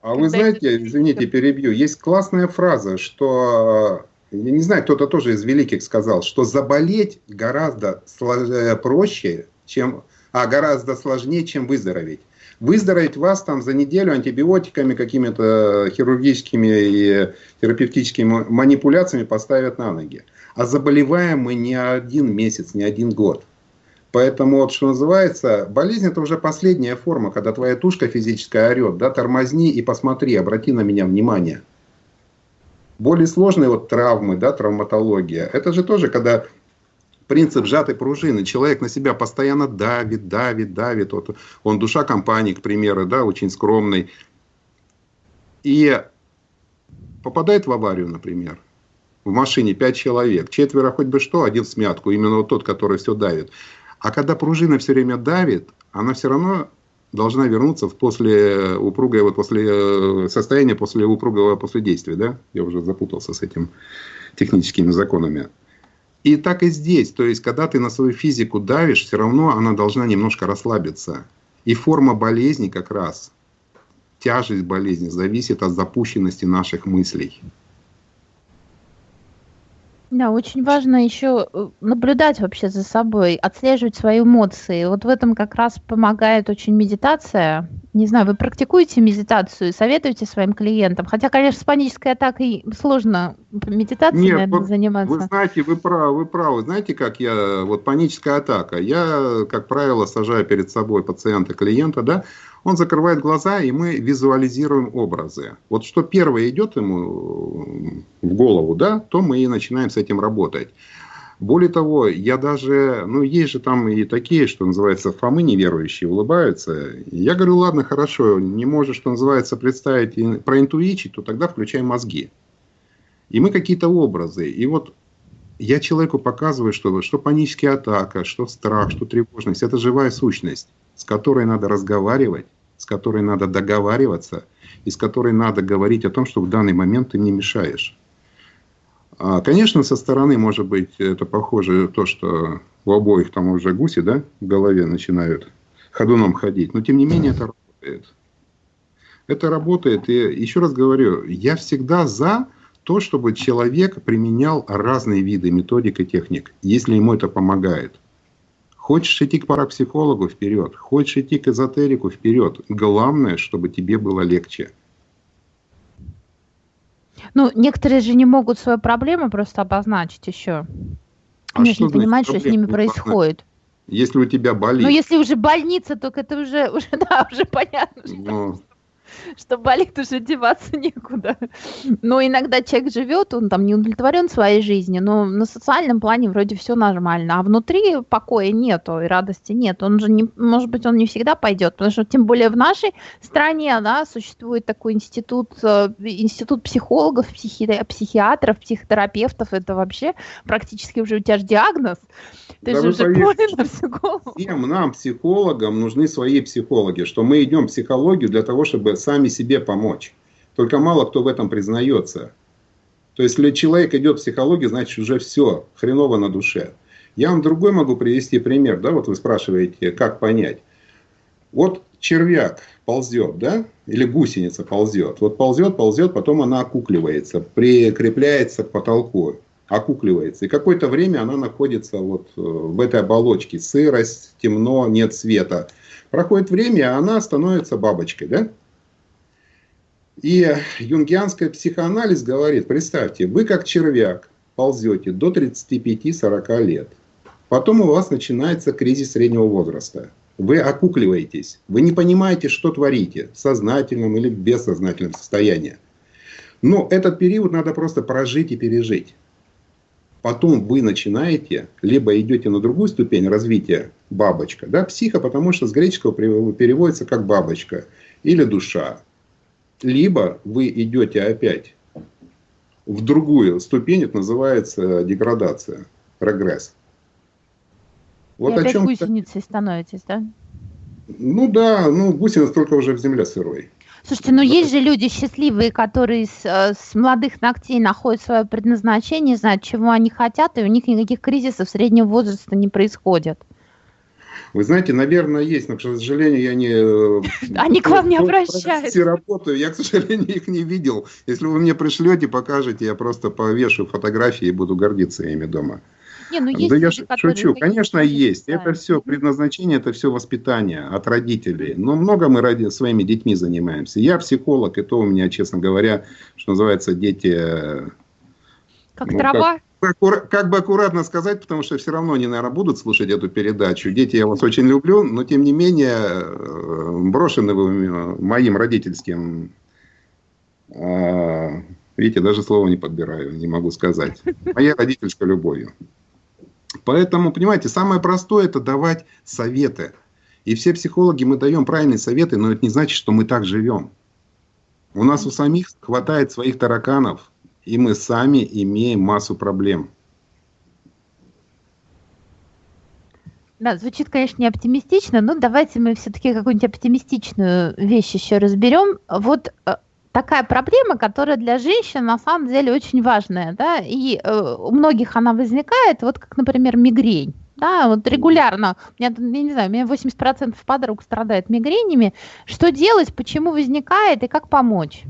А вы знаете, извините, перебью, есть классная фраза, что, я не знаю, кто-то тоже из великих сказал, что заболеть гораздо э, проще, чем, а гораздо сложнее, чем выздороветь. Выздороветь вас там за неделю антибиотиками, какими-то хирургическими и терапевтическими манипуляциями поставят на ноги. А заболеваем мы не один месяц, не один год. Поэтому, вот, что называется, болезнь это уже последняя форма, когда твоя тушка физическая орет, да, тормозни и посмотри, обрати на меня внимание. Более сложные вот травмы, да, травматология, это же тоже, когда принцип сжатой пружины. Человек на себя постоянно давит, давит, давит. Вот он душа компании, к примеру, да, очень скромный. И попадает в аварию, например. В машине пять человек, четверо хоть бы что, один смятку, именно вот тот, который все давит. А когда пружина все время давит, она все равно должна вернуться в после упругое, вот после э, состояния после упругого после действия, да? Я уже запутался с этим техническими законами. И так и здесь, то есть, когда ты на свою физику давишь, все равно она должна немножко расслабиться. И форма болезни как раз, тяжесть болезни зависит от запущенности наших мыслей. Да, очень важно еще э, наблюдать вообще за собой, отслеживать свои эмоции. Вот в этом как раз помогает очень медитация. Не знаю, вы практикуете медитацию, советуете своим клиентам? Хотя, конечно, с панической атакой сложно медитацией, Нет, наверное, вы, заниматься. Вы знаете, вы правы, вы правы. Знаете, как я, вот паническая атака, я, как правило, сажаю перед собой пациента, клиента, да, он закрывает глаза, и мы визуализируем образы. Вот что первое идет ему в голову, да, то мы и начинаем с этим работать. Более того, я даже, ну, есть же там и такие, что называется, фомы неверующие, улыбаются. Я говорю, ладно, хорошо, не можешь, что называется, представить проинтуичить, то тогда включай мозги. И мы какие-то образы. И вот я человеку показываю, что, что паническая атака, что страх, что тревожность – это живая сущность, с которой надо разговаривать, с которой надо договариваться и с которой надо говорить о том, что в данный момент ты не мешаешь. А, конечно, со стороны, может быть, это похоже то, что у обоих там уже гуси да, в голове начинают ходуном ходить, но тем не менее это работает. Это работает, и еще раз говорю, я всегда за то, чтобы человек применял разные виды методик и техник, если ему это помогает. Хочешь идти к парапсихологу – вперед. Хочешь идти к эзотерику – вперед. Главное, чтобы тебе было легче. Ну, некоторые же не могут свою проблему просто обозначить еще. А Они же не понимают, что с ними происходит. Если у тебя болит. Ну, если уже больница, только это уже, уже да, уже понятно. Что... Ну, что болит, уже деваться некуда. Но иногда человек живет, он там не удовлетворен своей жизнью, но на социальном плане вроде все нормально, а внутри покоя нету и радости нет. Он же не, может быть, он не всегда пойдет, потому что тем более в нашей стране, да, существует такой институт, э, институт психологов, психи, психиатров, психотерапевтов, это вообще практически уже у тебя же диагноз. Ты да же уже на всю голову. Всем нам, психологам, нужны свои психологи, что мы идем в психологию для того, чтобы сами себе помочь. Только мало кто в этом признается. То есть, если человек идет в психологию, значит уже все, хреново на душе. Я вам другой могу привести пример, да, вот вы спрашиваете, как понять. Вот червяк ползет, да, или гусеница ползет. Вот ползет, ползет, потом она окукливается, прикрепляется к потолку, окукливается. И какое-то время она находится вот э, в этой оболочке. Сырость, темно, нет света. Проходит время, а она становится бабочкой, да? И юнгианский психоанализ говорит, представьте, вы как червяк ползете до 35-40 лет. Потом у вас начинается кризис среднего возраста. Вы окукливаетесь, вы не понимаете, что творите, в сознательном или бессознательном состоянии. Но этот период надо просто прожить и пережить. Потом вы начинаете, либо идете на другую ступень развития бабочка, да, психа, потому что с греческого переводится как бабочка, или душа, либо вы идете опять в другую ступень, это называется деградация, прогресс. Вот И о опять чем гусеницей становитесь, да? Ну да, ну гусеница только уже в земле сырой. Слушайте, ну есть же люди счастливые, которые с, э, с молодых ногтей находят свое предназначение, знают, чего они хотят, и у них никаких кризисов среднего возраста не происходит. Вы знаете, наверное, есть, но, к сожалению, я не... Э, Они к вам не обращаются. работаю, я, к сожалению, их не видел. Если вы мне пришлете, покажете, я просто повешу фотографии и буду гордиться ими дома. Не, ну есть да люди, я шучу, конечно, есть. Это все предназначение, это все воспитание от родителей. Но много мы ради своими детьми занимаемся. Я психолог, и то у меня, честно говоря, что называется, дети... Э, как ну, трава? Как, как бы аккуратно сказать, потому что все равно они, наверное, будут слушать эту передачу. Дети, я вас очень люблю, но тем не менее э, брошены вы моим родительским... А, видите, даже слова не подбираю, не могу сказать. Моя родительская любовью. Поэтому, понимаете, самое простое – это давать советы. И все психологи мы даем правильные советы, но это не значит, что мы так живем. У нас у самих хватает своих тараканов, и мы сами имеем массу проблем. Да, звучит, конечно, не оптимистично, но давайте мы все-таки какую-нибудь оптимистичную вещь еще разберем. Вот э, такая проблема, которая для женщин на самом деле очень важная, да, и э, у многих она возникает, вот как, например, мигрень. Да, вот регулярно, у меня, я не знаю, у меня 80% подруг страдает мигренями. Что делать, почему возникает и как помочь?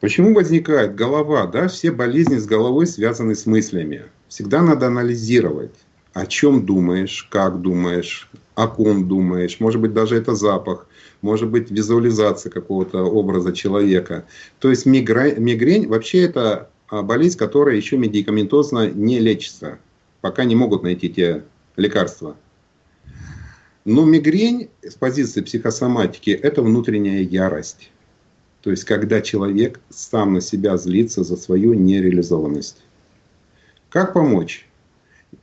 Почему возникает голова? Да? Все болезни с головой связаны с мыслями. Всегда надо анализировать, о чем думаешь, как думаешь, о ком думаешь. Может быть, даже это запах, может быть, визуализация какого-то образа человека. То есть мигрень, мигрень вообще это а, болезнь, которая еще медикаментозно не лечится, пока не могут найти те лекарства. Но мигрень с позиции психосоматики – это внутренняя ярость. То есть, когда человек сам на себя злится за свою нереализованность. Как помочь?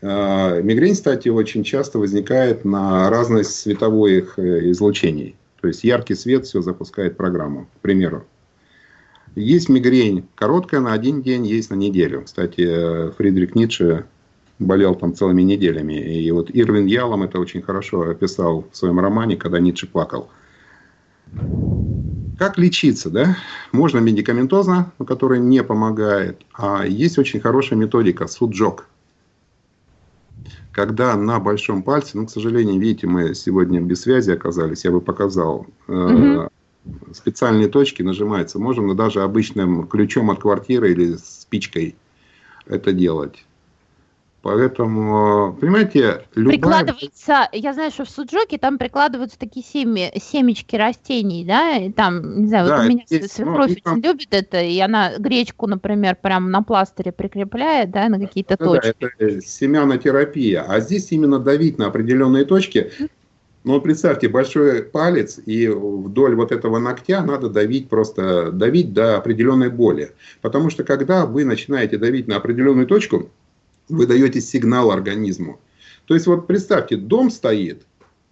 А, мигрень, кстати, очень часто возникает на разность световых э, излучений. То есть яркий свет все запускает программу, к примеру. Есть мигрень короткая на один день, есть на неделю. Кстати, Фридрих Ницше болел там целыми неделями. И вот Ирвин Ялом это очень хорошо описал в своем романе, когда Ницше плакал. Как лечиться, да? Можно медикаментозно, которая не помогает, а есть очень хорошая методика суджок. Когда на большом пальце, ну, к сожалению, видите, мы сегодня без связи оказались, я бы показал, угу. специальные точки нажимаются. Можем даже обычным ключом от квартиры или спичкой это делать. Поэтому, понимаете, любая... Прикладывается, я знаю, что в суджоке там прикладываются такие семи, семечки растений, да, и там, не знаю, да, вот у меня есть, свекровь ну, очень там... любит это, и она гречку, например, прям на пластыре прикрепляет, да, на какие-то да, точки. Да, это семянотерапия, а здесь именно давить на определенные точки, ну, представьте, большой палец, и вдоль вот этого ногтя надо давить просто, давить до определенной боли. Потому что когда вы начинаете давить на определенную точку, вы даете сигнал организму. То есть вот представьте, дом стоит,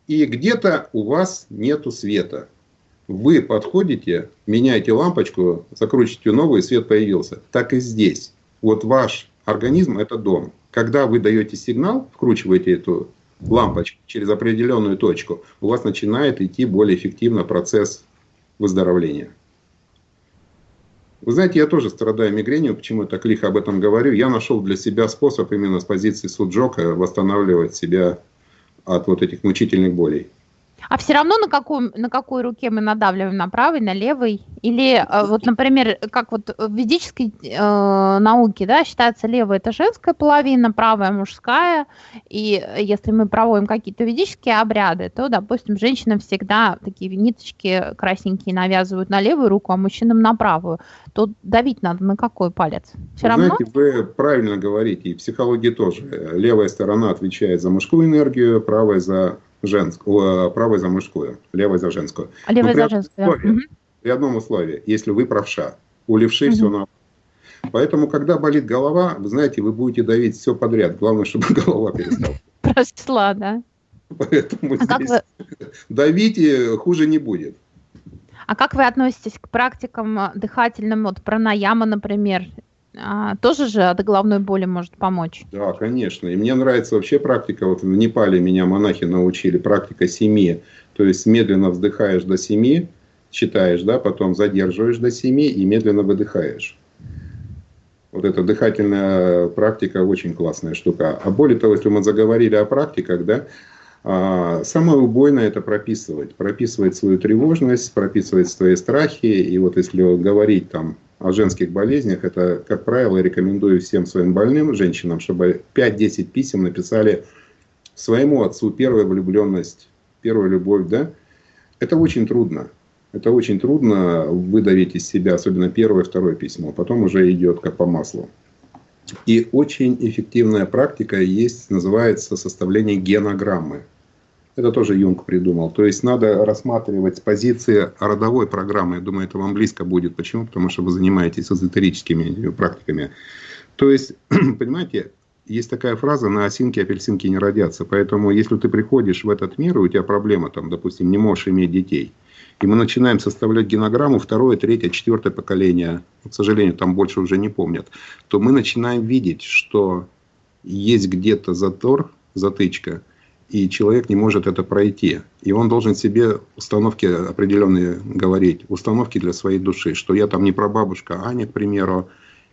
и где-то у вас нету света. Вы подходите, меняете лампочку, закручиваете новую, и свет появился. Так и здесь. Вот ваш организм – это дом. Когда вы даете сигнал, вкручиваете эту лампочку через определенную точку, у вас начинает идти более эффективно процесс выздоровления. Вы знаете, я тоже страдаю мигренью, почему я так лихо об этом говорю. Я нашел для себя способ именно с позиции суджока восстанавливать себя от вот этих мучительных болей. А все равно на, каком, на какой руке мы надавливаем, на правой, на левой? Или э, вот, например, как вот в ведической э, науке, да, считается левая это женская половина, правая мужская, и если мы проводим какие-то ведические обряды, то, допустим, женщинам всегда такие ниточки красненькие навязывают на левую руку, а мужчинам на правую. То давить надо на какой палец? Все вы равно? Знаете, вы правильно говорите, и в психологии тоже. Левая сторона отвечает за мужскую энергию, правая за женскую, правой за мужскую, левой за женскую. А левой за женскую. Условии, угу. При одном условии, если вы правша, у левши угу. все на Поэтому, когда болит голова, вы знаете, вы будете давить все подряд. Главное, чтобы голова перестала. Прошла, да. Поэтому а здесь вы... давите, хуже не будет. А как вы относитесь к практикам дыхательным, вот пранаяма, например? А, тоже же от головной боли может помочь. Да, конечно. И мне нравится вообще практика, вот в Непале меня монахи научили, практика семи. То есть медленно вздыхаешь до семи, считаешь, да, потом задерживаешь до семи и медленно выдыхаешь. Вот эта дыхательная практика очень классная штука. А более того, если мы заговорили о практиках, да, а, самое убойное это прописывать. Прописывать свою тревожность, прописывать свои страхи. И вот если говорить там о женских болезнях, это, как правило, рекомендую всем своим больным женщинам, чтобы 5-10 писем написали своему отцу первая влюбленность, первая любовь, да, это очень трудно. Это очень трудно выдавить из себя, особенно первое, второе письмо. Потом уже идет как по маслу. И очень эффективная практика есть, называется составление генограммы. Это тоже Юнг придумал. То есть надо рассматривать с позиции родовой программы. Я думаю, это вам близко будет. Почему? Потому что вы занимаетесь эзотерическими практиками. То есть, понимаете, есть такая фраза «на осинке апельсинки не родятся». Поэтому, если ты приходишь в этот мир, и у тебя проблема, там, допустим, не можешь иметь детей, и мы начинаем составлять генограмму второе, третье, четвертое поколение, к сожалению, там больше уже не помнят, то мы начинаем видеть, что есть где-то затор, затычка – и человек не может это пройти. И он должен себе установки определенные говорить, установки для своей души, что я там не прабабушка Аня, к примеру,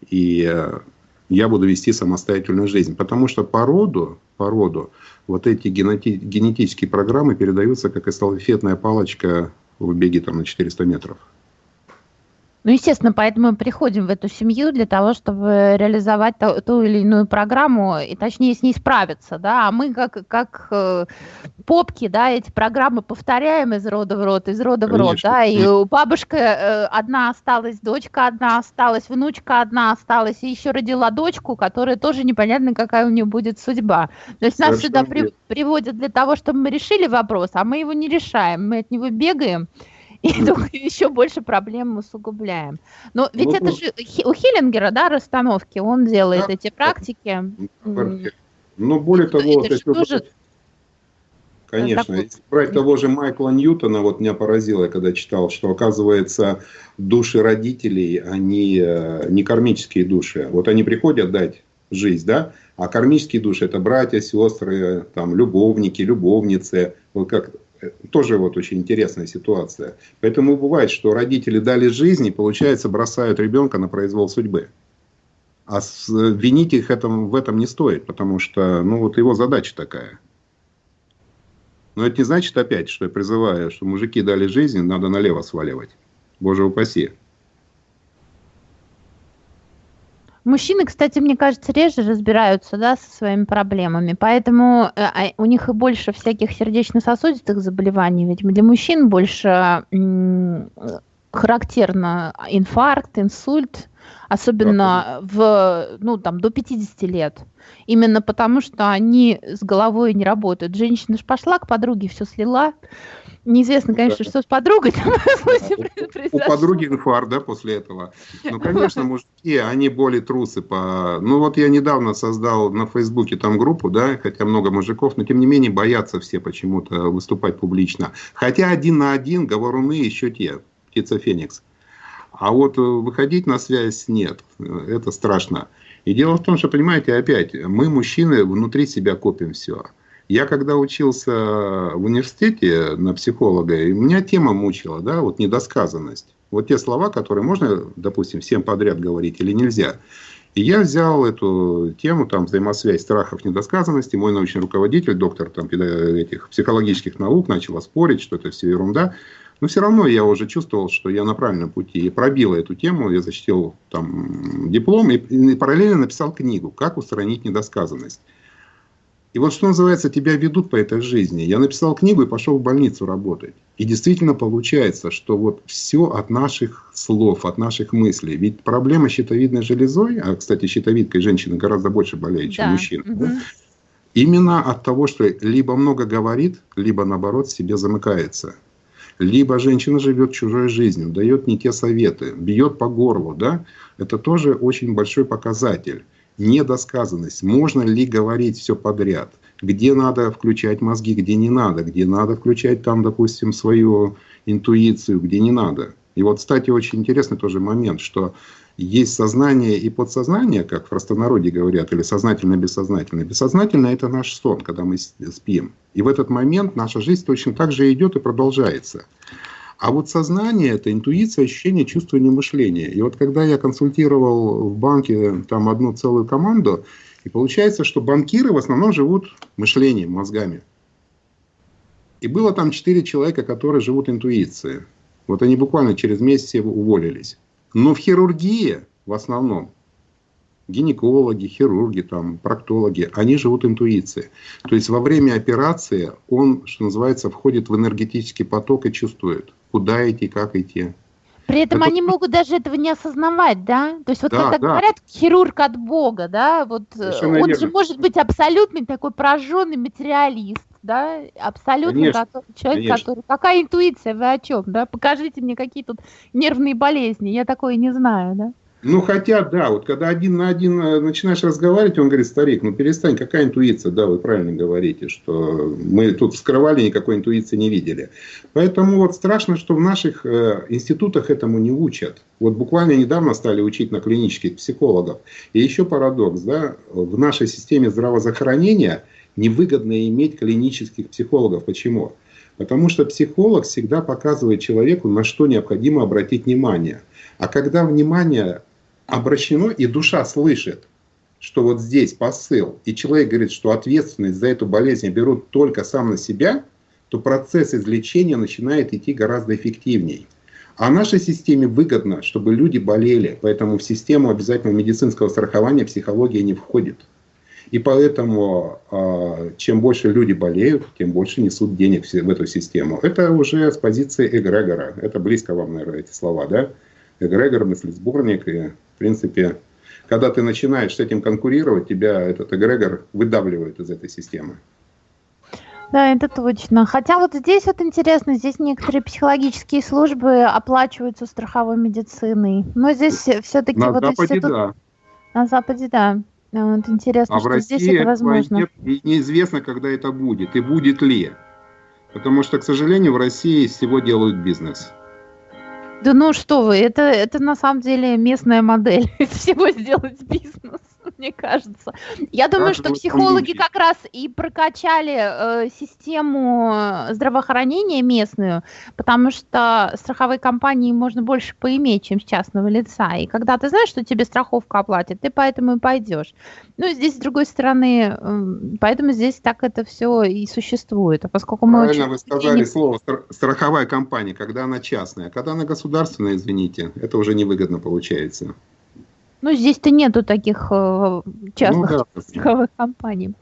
и э, я буду вести самостоятельную жизнь. Потому что по роду, по роду вот эти генети генетические программы передаются как эстафетная палочка в беге там, на 400 метров. Ну, естественно, поэтому мы приходим в эту семью для того, чтобы реализовать ту, ту или иную программу и точнее с ней справиться, да, а мы как, как э, попки, да, эти программы повторяем из рода в род, из рода Конечно. в род, да, и у бабушка э, одна осталась, дочка одна осталась, внучка одна осталась, и еще родила дочку, которая тоже непонятно, какая у нее будет судьба. То есть нас сюда при, приводят для того, чтобы мы решили вопрос, а мы его не решаем, мы от него бегаем, и только еще больше проблем мы усугубляем. Но ведь ну, это ну. же у Хиллингера, да, расстановки, он делает да, эти практики. Ну, более того, это вот тоже... Конечно. Если брать того же Майкла Ньютона, вот меня поразило, когда читал, что оказывается души родителей, они э, не кармические души. Вот они приходят дать жизнь, да, а кармические души это братья, сестры, там, любовники, любовницы. Вот как тоже вот очень интересная ситуация. Поэтому бывает, что родители дали жизнь и, получается, бросают ребенка на произвол судьбы. А с, винить их этом, в этом не стоит, потому что ну, вот его задача такая. Но это не значит опять, что я призываю, что мужики дали жизнь, надо налево сваливать. Боже упаси. Мужчины, кстати, мне кажется, реже разбираются да, со своими проблемами, поэтому э, а, у них и больше всяких сердечно-сосудистых заболеваний, ведь для мужчин больше характерно инфаркт, инсульт, особенно в, ну, там, до 50 лет. Именно потому, что они с головой не работают. Женщина же пошла к подруге, все слила. Неизвестно, конечно, да. что с подругой там У подруги инфаркт, да, после этого. Ну, конечно, мужики, они более трусы по... Ну, вот я недавно создал на Фейсбуке там группу, да, хотя много мужиков, но тем не менее боятся все почему-то выступать публично. Хотя один на один говоруны еще те, птица Феникс. А вот э, выходить на связь нет, это страшно. И дело в том, что, понимаете, опять, мы, мужчины, внутри себя копим все. Я когда учился в университете на психолога, меня тема мучила, да, вот недосказанность. Вот те слова, которые можно, допустим, всем подряд говорить или нельзя. И я взял эту тему, там, взаимосвязь страхов, недосказанности. Мой научный руководитель, доктор там, этих психологических наук, начал спорить, что это все ерунда. Но все равно я уже чувствовал, что я на правильном пути. И пробил эту тему, я защитил там диплом и, и параллельно написал книгу «Как устранить недосказанность». И вот что называется, тебя ведут по этой жизни. Я написал книгу и пошел в больницу работать. И действительно получается, что вот все от наших слов, от наших мыслей. Ведь проблема щитовидной железой, а, кстати, щитовидкой женщины гораздо больше болеет, чем да. мужчина. Угу. Да? Именно от того, что либо много говорит, либо наоборот себе замыкается либо женщина живет чужой жизнью, дает не те советы, бьет по горлу, да, это тоже очень большой показатель. Недосказанность. Можно ли говорить все подряд? Где надо включать мозги, где не надо? Где надо включать там, допустим, свою интуицию, где не надо? И вот, кстати, очень интересный тоже момент, что есть сознание и подсознание, как в простонародье говорят, или сознательно бессознательно. Это наш сон, когда мы спим. И в этот момент наша жизнь точно так же идет и продолжается. А вот сознание – это интуиция, ощущение, чувствование, мышление. И вот когда я консультировал в банке там одну целую команду, и получается, что банкиры в основном живут мышлением, мозгами. И было там четыре человека, которые живут интуицией. Вот они буквально через месяц уволились. Но в хирургии в основном гинекологи, хирурги, там, проктологи, они живут интуицией. То есть во время операции он, что называется, входит в энергетический поток и чувствует, куда идти, как идти. При этом это... они могут даже этого не осознавать, да? То есть вот да, когда да. говорят хирург от Бога, да, вот э, Совершенно он верно. же может быть абсолютный такой пораженный материалист, да, абсолютно конечно, человек, конечно. который... Какая интуиция, вы о чем, да? Покажите мне какие тут нервные болезни, я такое не знаю, да? Ну, хотя, да, вот когда один на один э, начинаешь разговаривать, он говорит, старик, ну перестань, какая интуиция? Да, вы правильно говорите, что мы тут скрывали, никакой интуиции не видели. Поэтому вот страшно, что в наших э, институтах этому не учат. Вот буквально недавно стали учить на клинических психологов. И еще парадокс, да, в нашей системе здравоохранения невыгодно иметь клинических психологов. Почему? Потому что психолог всегда показывает человеку, на что необходимо обратить внимание. А когда внимание обращено, и душа слышит, что вот здесь посыл, и человек говорит, что ответственность за эту болезнь берут только сам на себя, то процесс излечения начинает идти гораздо эффективнее. А нашей системе выгодно, чтобы люди болели, поэтому в систему обязательного медицинского страхования психология не входит. И поэтому а, чем больше люди болеют, тем больше несут денег в эту систему. Это уже с позиции эгрегора. Это близко вам, наверное, эти слова, да? Эгрегор, мыслесборник и принципе, когда ты начинаешь с этим конкурировать, тебя этот эгрегор выдавливает из этой системы. Да, это точно. Хотя вот здесь вот интересно, здесь некоторые психологические службы оплачиваются страховой медициной. Но здесь все-таки на вот Западе, институт... да. На Западе, да. Вот интересно, а что в России здесь это возможно. Нет, и неизвестно, когда это будет, и будет ли. Потому что, к сожалению, в России всего делают бизнес. Да ну что вы, это, это на самом деле местная модель. Из всего сделать бизнес. мне кажется. Я думаю, что психологи как раз и прокачали э, систему здравоохранения местную, потому что страховые компании можно больше поиметь, чем с частного лица. И когда ты знаешь, что тебе страховка оплатит, ты поэтому и пойдешь. Ну, здесь, с другой стороны, э, поэтому здесь так это все и существует. А поскольку мы Правильно очень... вы сказали слово страховая компания, когда она частная. А когда она государственная, извините, это уже невыгодно получается. Ну, здесь-то нету таких э, частных ну, да, страховых компаний.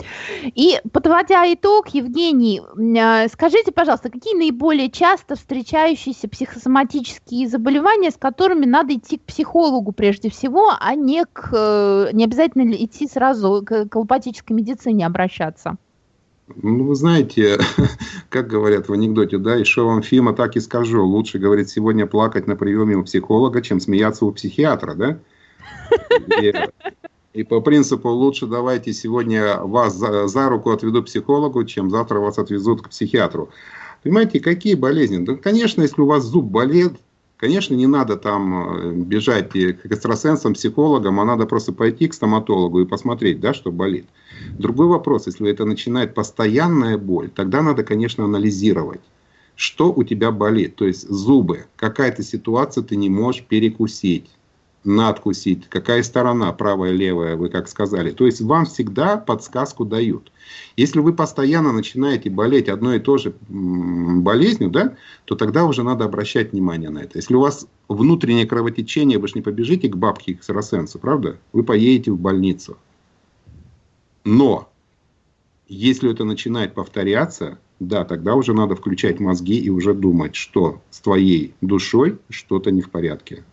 И подводя итог, Евгений, э, скажите, пожалуйста, какие наиболее часто встречающиеся психосоматические заболевания, с которыми надо идти к психологу прежде всего, а не, к, э, не обязательно идти сразу к, к аллопатической медицине обращаться? Ну, вы знаете, как говорят в анекдоте, да, и что вам Фима, так и скажу. Лучше, говорит, сегодня плакать на приеме у психолога, чем смеяться у психиатра, да? И, по принципу лучше давайте сегодня вас за, за руку отведу психологу, чем завтра вас отвезут к психиатру. Понимаете, какие болезни? Да, конечно, если у вас зуб болит, конечно, не надо там э, бежать к экстрасенсам, психологам, а надо просто пойти к стоматологу и посмотреть, да, что болит. Другой вопрос, если это начинает постоянная боль, тогда надо, конечно, анализировать что у тебя болит. То есть зубы, какая-то ситуация ты не можешь перекусить надкусить, какая сторона, правая, левая, вы как сказали. То есть вам всегда подсказку дают. Если вы постоянно начинаете болеть одной и той же болезнью, да, то тогда уже надо обращать внимание на это. Если у вас внутреннее кровотечение, вы же не побежите к бабке экстрасенсу, правда? Вы поедете в больницу. Но если это начинает повторяться, да, тогда уже надо включать мозги и уже думать, что с твоей душой что-то не в порядке.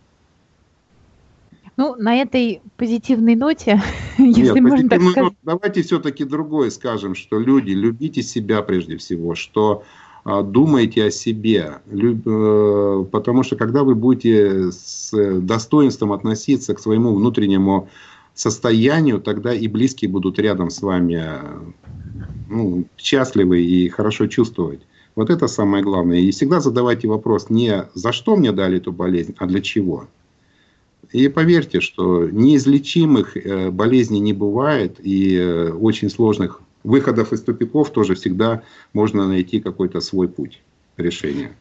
Ну, на этой позитивной ноте, если Нет, можно так сказать. давайте все-таки другое скажем, что люди, любите себя прежде всего, что а, думайте о себе, люб, э, потому что когда вы будете с достоинством относиться к своему внутреннему состоянию, тогда и близкие будут рядом с вами ну, счастливы и хорошо чувствовать. Вот это самое главное. И всегда задавайте вопрос не за что мне дали эту болезнь, а для чего. И поверьте, что неизлечимых э, болезней не бывает, и э, очень сложных выходов из тупиков тоже всегда можно найти какой-то свой путь решения.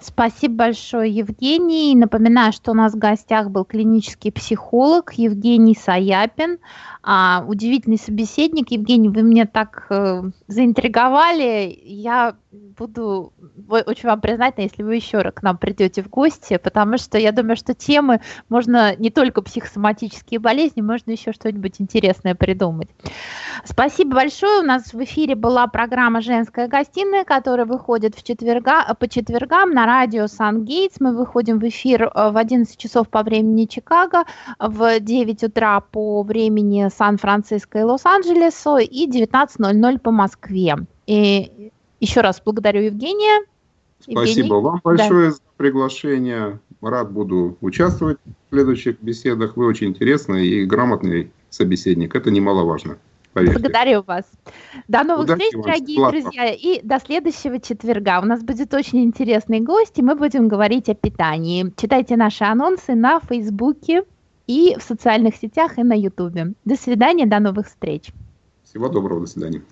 Спасибо большое, Евгений. Напоминаю, что у нас в гостях был клинический психолог Евгений Саяпин. А, удивительный собеседник. Евгений, вы меня так э, заинтриговали. Я буду очень вам признательна, если вы еще к нам придете в гости, потому что я думаю, что темы можно не только психосоматические болезни, можно еще что-нибудь интересное придумать. Спасибо большое. У нас в эфире была программа «Женская гостиная», которая выходит в четверга, по четвергам на радио «Сан-Гейтс». Мы выходим в эфир э, в 11 часов по времени Чикаго, в 9 утра по времени Сан-Франциско и Лос-Анджелесу и 19.00 по Москве. И еще раз благодарю Евгения. Спасибо Евгений. вам большое да. за приглашение. Рад буду участвовать в следующих беседах. Вы очень интересный и грамотный собеседник. Это немаловажно. Поверьте. Благодарю вас. До новых Удачи встреч, дорогие Ладно. друзья, и до следующего четверга. У нас будет очень интересный гость, и мы будем говорить о питании. Читайте наши анонсы на Фейсбуке и в социальных сетях, и на Ютубе. До свидания, до новых встреч. Всего доброго, до свидания.